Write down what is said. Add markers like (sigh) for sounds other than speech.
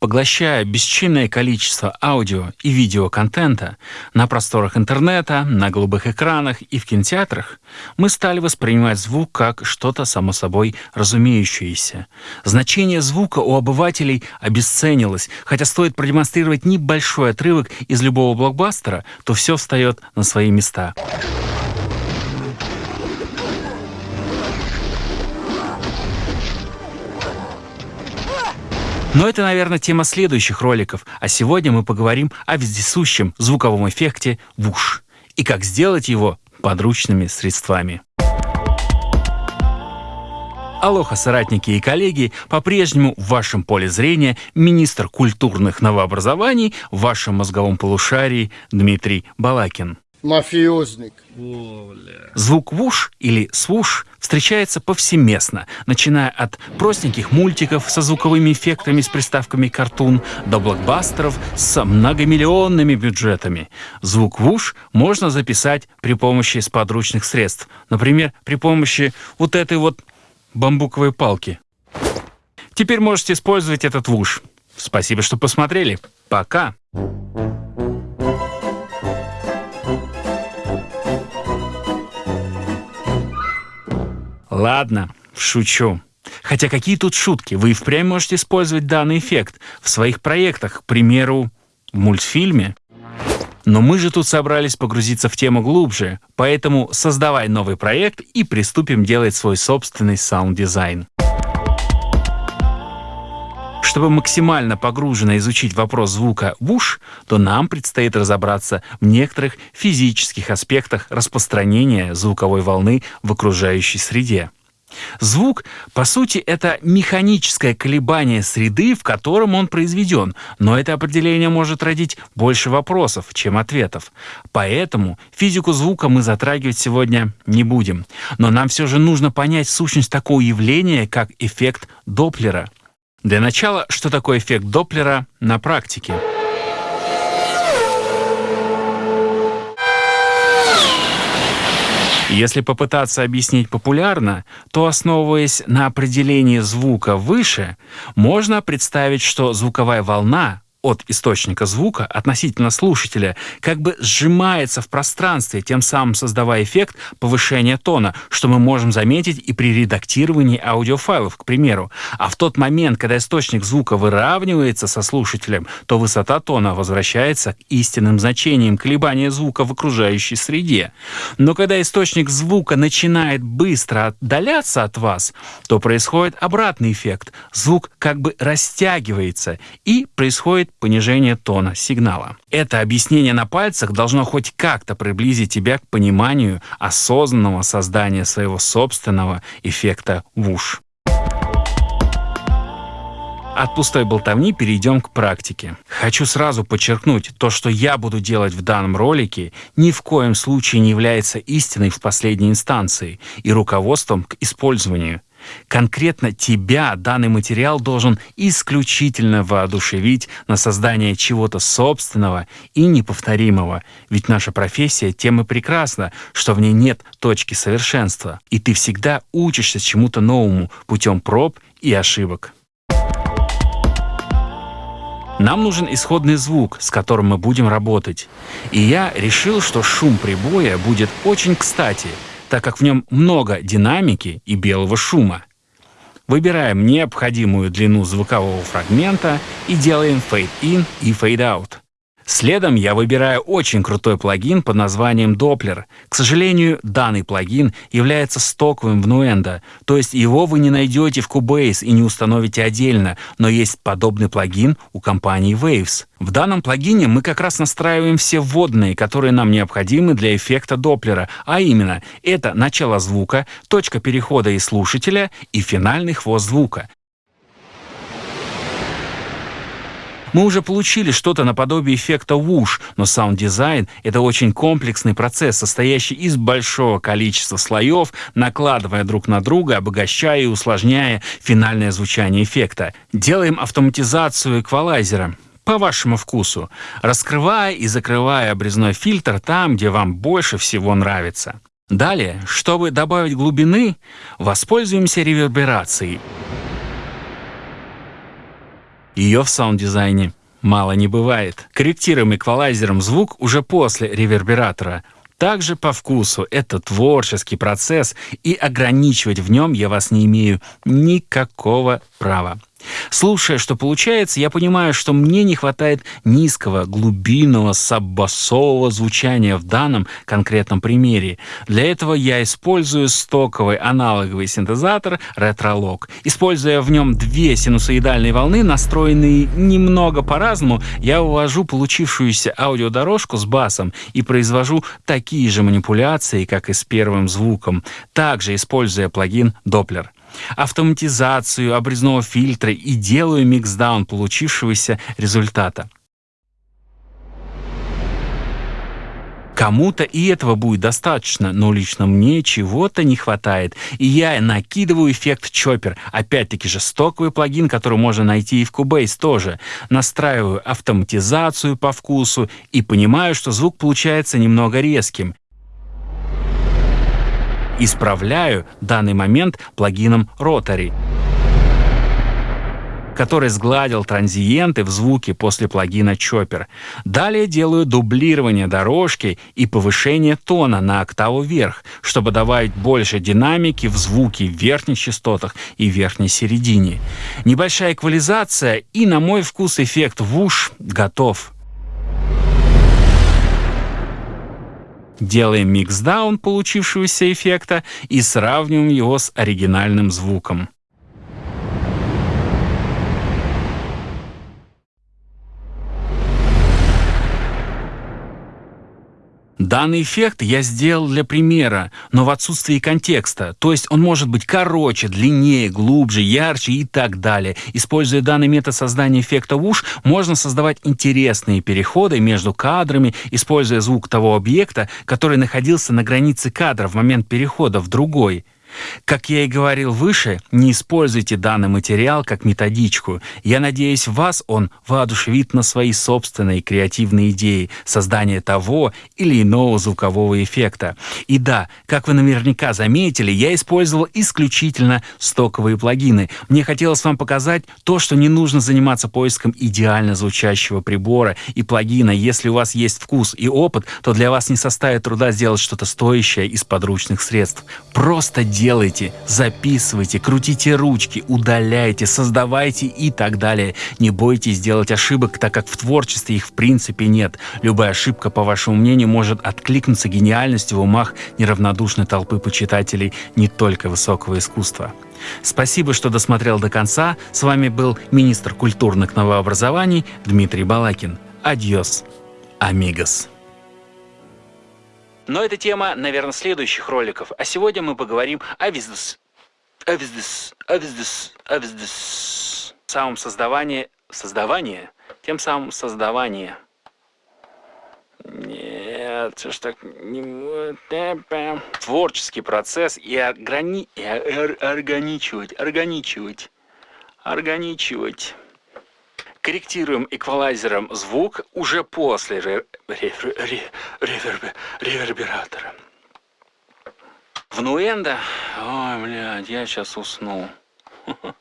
Поглощая бесчинное количество аудио и видеоконтента на просторах интернета, на голубых экранах и в кинотеатрах, мы стали воспринимать звук как что-то само собой разумеющееся. Значение звука у обывателей обесценилось, хотя стоит продемонстрировать небольшой отрывок из любого блокбастера, то все встает на свои места. Но это, наверное, тема следующих роликов, а сегодня мы поговорим о вездесущем звуковом эффекте вуш и как сделать его подручными средствами. Алоха, соратники и коллеги, по-прежнему в вашем поле зрения министр культурных новообразований в вашем мозговом полушарии Дмитрий Балакин. Мафиозник. Звук «вуш» или «свуш» встречается повсеместно, начиная от простеньких мультиков со звуковыми эффектами с приставками «картун» до блокбастеров с многомиллионными бюджетами. Звук «вуш» можно записать при помощи сподручных средств, например, при помощи вот этой вот бамбуковой палки. Теперь можете использовать этот «вуш». Спасибо, что посмотрели. Пока! Ладно, шучу. Хотя какие тут шутки? Вы и впрямь можете использовать данный эффект в своих проектах, к примеру, в мультфильме. Но мы же тут собрались погрузиться в тему глубже, поэтому создавай новый проект и приступим делать свой собственный саунд-дизайн. Чтобы максимально погруженно изучить вопрос звука whoosh, то нам предстоит разобраться в некоторых физических аспектах распространения звуковой волны в окружающей среде. Звук, по сути, это механическое колебание среды, в котором он произведен, но это определение может родить больше вопросов, чем ответов. Поэтому физику звука мы затрагивать сегодня не будем. Но нам все же нужно понять сущность такого явления, как эффект Доплера — для начала, что такое эффект Доплера на практике? Если попытаться объяснить популярно, то, основываясь на определении звука выше, можно представить, что звуковая волна от источника звука относительно слушателя как бы сжимается в пространстве, тем самым создавая эффект повышения тона, что мы можем заметить и при редактировании аудиофайлов, к примеру. А в тот момент, когда источник звука выравнивается со слушателем, то высота тона возвращается к истинным значениям колебания звука в окружающей среде. Но когда источник звука начинает быстро отдаляться от вас, то происходит обратный эффект. Звук как бы растягивается и происходит понижение тона сигнала. Это объяснение на пальцах должно хоть как-то приблизить тебя к пониманию осознанного создания своего собственного эффекта вуш. От пустой болтовни перейдем к практике. Хочу сразу подчеркнуть, то, что я буду делать в данном ролике, ни в коем случае не является истиной в последней инстанции и руководством к использованию. Конкретно тебя данный материал должен исключительно воодушевить на создание чего-то собственного и неповторимого, ведь наша профессия тем и прекрасна, что в ней нет точки совершенства, и ты всегда учишься чему-то новому путем проб и ошибок. Нам нужен исходный звук, с которым мы будем работать. И я решил, что шум прибоя будет очень кстати — так как в нем много динамики и белого шума. Выбираем необходимую длину звукового фрагмента и делаем Fade In и Fade Out. Следом я выбираю очень крутой плагин под названием Doppler. К сожалению, данный плагин является стоковым в Nuendo, то есть его вы не найдете в Cubase и не установите отдельно, но есть подобный плагин у компании Waves. В данном плагине мы как раз настраиваем все вводные, которые нам необходимы для эффекта Доплера, а именно это начало звука, точка перехода и слушателя и финальный хвост звука. Мы уже получили что-то наподобие эффекта whoosh, но саунд-дизайн — это очень комплексный процесс, состоящий из большого количества слоев, накладывая друг на друга, обогащая и усложняя финальное звучание эффекта. Делаем автоматизацию эквалайзера по вашему вкусу, раскрывая и закрывая обрезной фильтр там, где вам больше всего нравится. Далее, чтобы добавить глубины, воспользуемся реверберацией. Ее в саунд-дизайне мало не бывает. Корректируем эквалайзером звук уже после ревербератора. Также по вкусу это творческий процесс, и ограничивать в нем я вас не имею никакого права. Слушая, что получается, я понимаю, что мне не хватает низкого, глубинного, саббасового звучания в данном конкретном примере. Для этого я использую стоковый аналоговый синтезатор Retrolog. Используя в нем две синусоидальные волны, настроенные немного по-разному, я увожу получившуюся аудиодорожку с басом и произвожу такие же манипуляции, как и с первым звуком, также используя плагин Doppler автоматизацию обрезного фильтра и делаю миксдаун получившегося результата. Кому-то и этого будет достаточно, но лично мне чего-то не хватает. И я накидываю эффект Chopper. Опять-таки же стоковый плагин, который можно найти и в Cubase тоже. Настраиваю автоматизацию по вкусу и понимаю, что звук получается немного резким. Исправляю данный момент плагином Rotary который сгладил транзиенты в звуке после плагина Chopper. Далее делаю дублирование дорожки и повышение тона на октаву вверх, чтобы добавить больше динамики в звуки в верхних частотах и верхней середине. Небольшая эквализация и, на мой вкус, эффект вуш готов. Делаем миксдаун получившегося эффекта и сравниваем его с оригинальным звуком. Данный эффект я сделал для примера, но в отсутствии контекста. То есть он может быть короче, длиннее, глубже, ярче и так далее. Используя данный метод создания эффекта уж, можно создавать интересные переходы между кадрами, используя звук того объекта, который находился на границе кадра в момент перехода в другой. Как я и говорил выше, не используйте данный материал как методичку. Я надеюсь, вас он воодушевит на свои собственные креативные идеи создания того или иного звукового эффекта. И да, как вы наверняка заметили, я использовал исключительно стоковые плагины. Мне хотелось вам показать то, что не нужно заниматься поиском идеально звучащего прибора и плагина. Если у вас есть вкус и опыт, то для вас не составит труда сделать что-то стоящее из подручных средств. Просто делайте, записывайте, крутите ручки, удаляйте, создавайте и так далее. Не бойтесь сделать ошибок, так как в творчестве их в принципе нет. Любая ошибка, по вашему мнению, может откликнуться гениальностью в умах неравнодушной толпы почитателей не только высокого искусства. Спасибо, что досмотрел до конца. С вами был министр культурных новообразований Дмитрий Балакин. Адьос, амигос. Но это тема, наверное, следующих роликов. А сегодня мы поговорим о виздес. О виздес. О виздес. О виздес. Самом создавании... Создавание? Тем самым создавание. Нет, что ж так... Творческий процесс и, органи... и органичивать, органичивать, органичивать. Корректируем эквалайзером звук уже после ре ре ре ревербе ревербератора. В Нуэнда... Ой, блядь, я сейчас усну. (laughs)